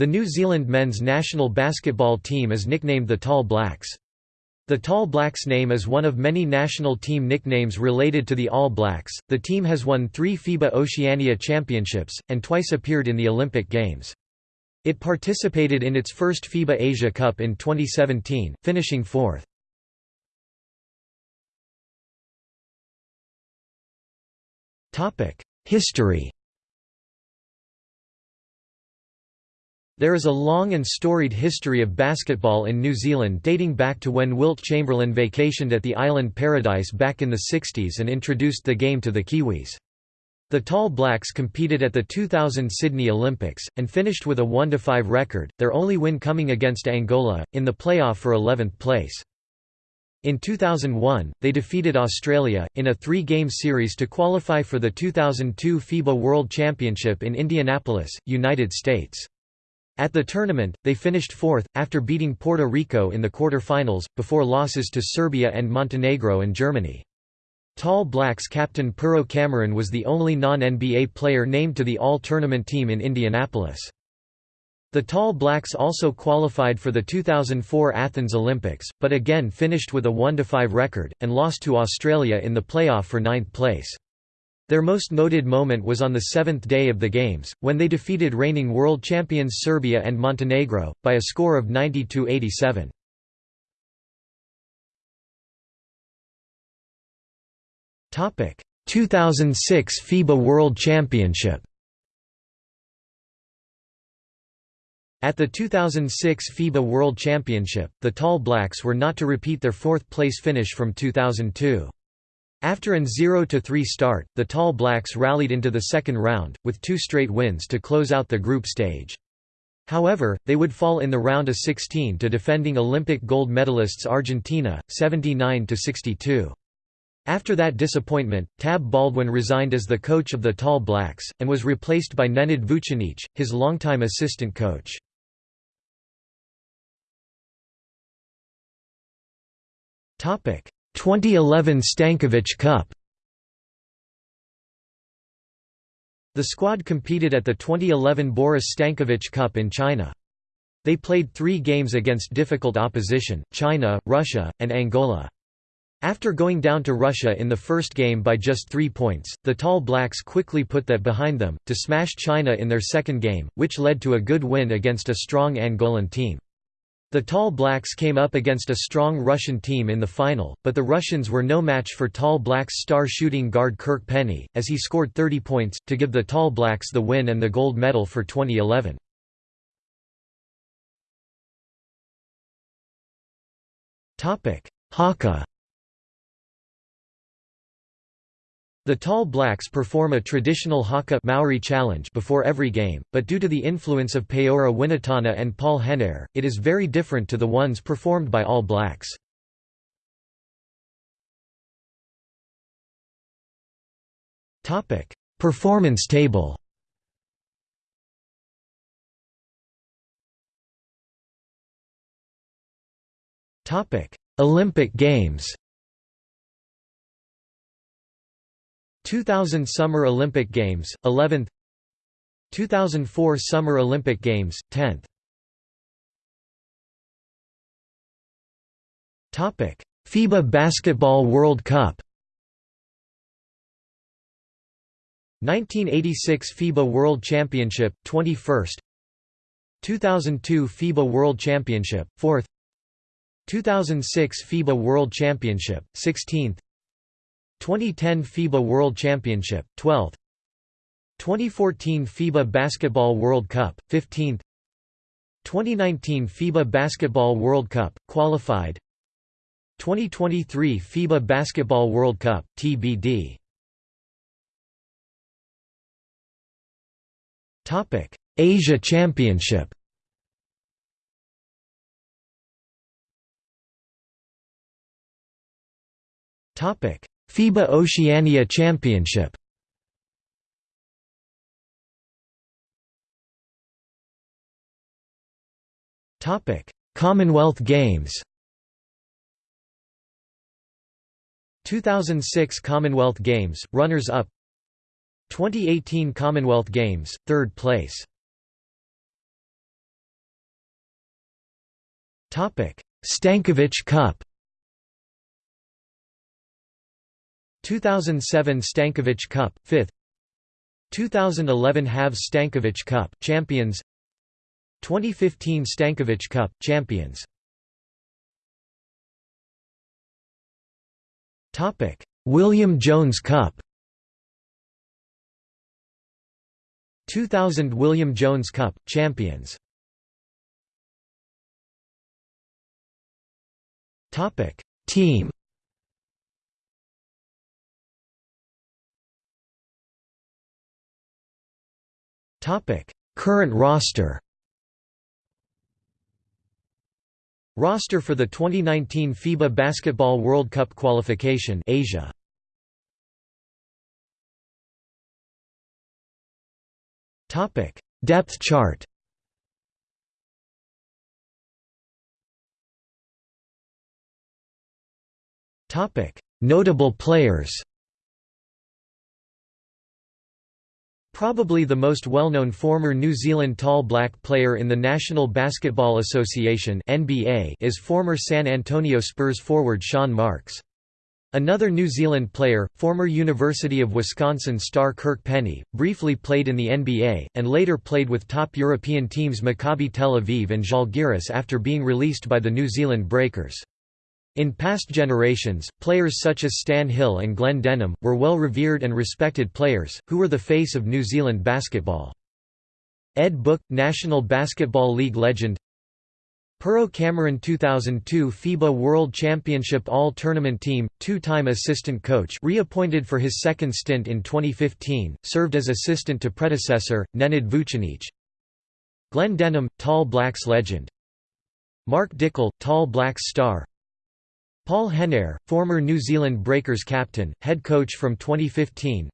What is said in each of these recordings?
The New Zealand men's national basketball team is nicknamed the Tall Blacks. The Tall Blacks name is one of many national team nicknames related to the All Blacks. The team has won three FIBA Oceania Championships, and twice appeared in the Olympic Games. It participated in its first FIBA Asia Cup in 2017, finishing fourth. History There is a long and storied history of basketball in New Zealand dating back to when Wilt Chamberlain vacationed at the island Paradise back in the 60s and introduced the game to the Kiwis. The Tall Blacks competed at the 2000 Sydney Olympics, and finished with a 1–5 record, their only win coming against Angola, in the playoff for 11th place. In 2001, they defeated Australia, in a three-game series to qualify for the 2002 FIBA World Championship in Indianapolis, United States. At the tournament, they finished fourth, after beating Puerto Rico in the quarter-finals, before losses to Serbia and Montenegro and Germany. Tall Blacks captain Pero Cameron was the only non-NBA player named to the all-tournament team in Indianapolis. The Tall Blacks also qualified for the 2004 Athens Olympics, but again finished with a 1–5 record, and lost to Australia in the playoff for ninth place. Their most noted moment was on the seventh day of the Games, when they defeated reigning world champions Serbia and Montenegro, by a score of 90–87. 2006 FIBA World Championship At the 2006 FIBA World Championship, the Tall Blacks were not to repeat their fourth-place finish from 2002. After an 0–3 start, the Tall Blacks rallied into the second round, with two straight wins to close out the group stage. However, they would fall in the round of 16 to defending Olympic gold medalists Argentina, 79–62. After that disappointment, Tab Baldwin resigned as the coach of the Tall Blacks, and was replaced by Nenad Vucinic, his longtime assistant coach. Topic 2011 Stankovic Cup The squad competed at the 2011 Boris Stankovic Cup in China. They played three games against difficult opposition, China, Russia, and Angola. After going down to Russia in the first game by just three points, the Tall Blacks quickly put that behind them, to smash China in their second game, which led to a good win against a strong Angolan team. The Tall Blacks came up against a strong Russian team in the final, but the Russians were no match for Tall Blacks star shooting guard Kirk Penney, as he scored 30 points, to give the Tall Blacks the win and the gold medal for 2011. Haka The Tall Blacks perform a traditional haka Maori challenge before every game, but due to the influence of Paora Winitana and Paul Henare, it is very different to the ones performed by All Blacks. Performance table Olympic Games 2000 Summer Olympic Games, 11th 2004 Summer Olympic Games, 10th FIBA Basketball World Cup 1986 FIBA World Championship, 21st 2002 FIBA World Championship, 4th 2006 FIBA World Championship, 16th 2010 FIBA World Championship, 12th 2014 FIBA Basketball World Cup, 15th 2019 FIBA Basketball World Cup, qualified. 2023 FIBA Basketball World Cup, TBD Asia Championship. Topic FIBA Oceania Championship. Topic: Commonwealth Games. 2006 Commonwealth Games, runners-up 2018 Commonwealth Games, third place. Stankovic Cup 2007 Stankovic Cup 5th 2011 Havs Stankovic Cup champions. 2015 Stankovic Cup champions. Topic. William Jones Cup. 2000 William Jones Cup champions. Topic. Team Current roster Roster for the 2019 FIBA Basketball World Cup qualification Asia. Topic. Depth chart Topic. Notable players Probably the most well-known former New Zealand tall black player in the National Basketball Association (NBA) is former San Antonio Spurs forward Sean Marks. Another New Zealand player, former University of Wisconsin star Kirk Penney, briefly played in the NBA, and later played with top European teams Maccabi Tel Aviv and Žalgiris after being released by the New Zealand Breakers. In past generations, players such as Stan Hill and Glen Denham, were well revered and respected players, who were the face of New Zealand basketball. Ed Book, National Basketball League legend. Pero Cameron 2002 FIBA World Championship All-Tournament Team, two-time assistant coach reappointed for his second stint in 2015, served as assistant to predecessor, Nenad Vucinic. Glen Denham, Tall Blacks legend. Mark Dickel, Tall Blacks star Paul Henare, former New Zealand Breakers captain, head coach from 2015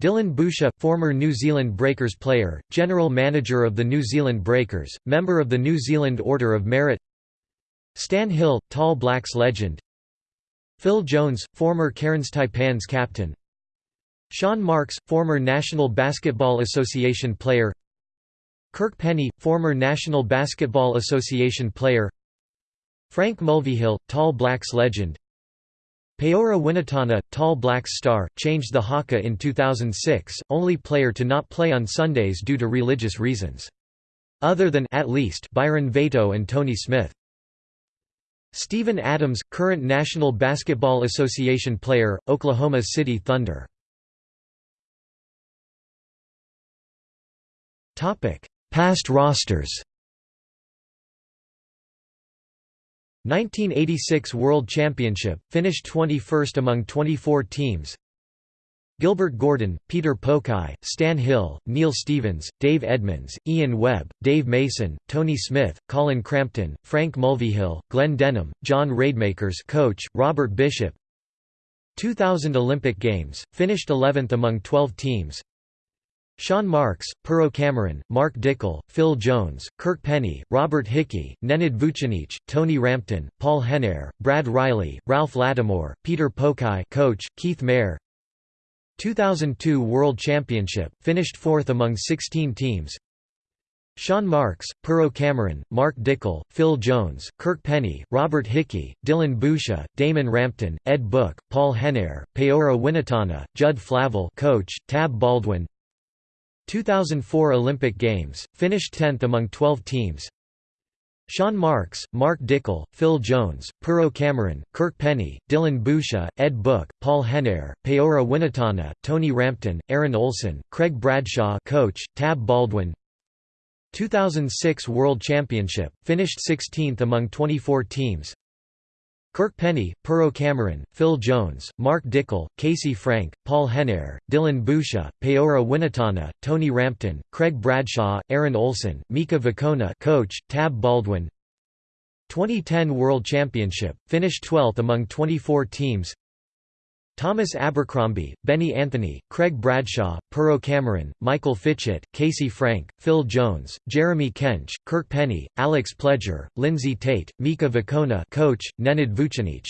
Dillon Boucher, former New Zealand Breakers player, General Manager of the New Zealand Breakers, member of the New Zealand Order of Merit. Stan Hill, Tall Blacks legend. Phil Jones, former Cairns Taipans captain. Sean Marks, former National Basketball Association player. Kirk Penney, former National Basketball Association player Frank Mulvihill, Tall Blacks legend Paora Winitana, Tall Blacks star, changed the haka in 2006, only player to not play on Sundays due to religious reasons. Other than at least Byron Vato and Tony Smith. Steven Adams, current National Basketball Association player, Oklahoma City Thunder. Past rosters 1986 World Championship, finished 21st among 24 teams. Gilbert Gordon, Peter Pokai, Stan Hill, Neil Stevens, Dave Edmonds, Ian Webb, Dave Mason, Tony Smith, Colin Crampton, Frank Mulvihill, Glen Denham, John Rademakers coach, Robert Bishop. 2000 Olympic Games, finished 11th among 12 teams Sean Marks, Pero Cameron, Mark Dickel, Phil Jones, Kirk Penney, Robert Hickey, Nenad Vucinic, Tony Rampton, Paul Henare, Brad Riley, Ralph Lattimore, Peter Pokai coach, Keith Mair 2002 World Championship, finished fourth among 16 teams. Sean Marks, Pero Cameron, Mark Dickel, Phil Jones, Kirk Penney, Robert Hickey, Dillon Boucher, Damon Rampton, Ed Book, Paul Henare, Paora Winitana, Judd Flavell coach, Tab Baldwin 2004 Olympic Games, finished 10th among 12 teams. Sean Marks, Mark Dickel, Phil Jones, Pero Cameron, Kirk Penney, Dillon Boucher, Ed Book, Paul Henare, Paora Winitana, Tony Rampton, Aaron Olson, Craig Bradshaw coach, Tab Baldwin. 2006 World Championship, finished 16th among 24 teams Kirk Penney, Pero Cameron, Phil Jones, Mark Dickel, Casey Frank, Paul Henare, Dillon Boucher, Paora Winitana, Tony Rampton, Craig Bradshaw, Aaron Olson, Mika Vukona coach, Tab Baldwin. 2010 World Championship, finished 12th among 24 teams Thomas Abercrombie, Benny Anthony, Craig Bradshaw, Pero Cameron, Michael Fitchett, Casey Frank, Phil Jones, Jeremy Kench, Kirk Penney, Alex Pledger, Lindsay Tait, Mika Vukona coach, Nenad Vucinic.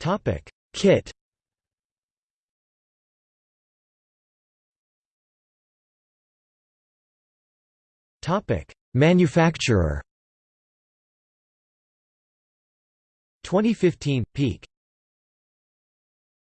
Topic Kit Topic Manufacturer 2015 – Peak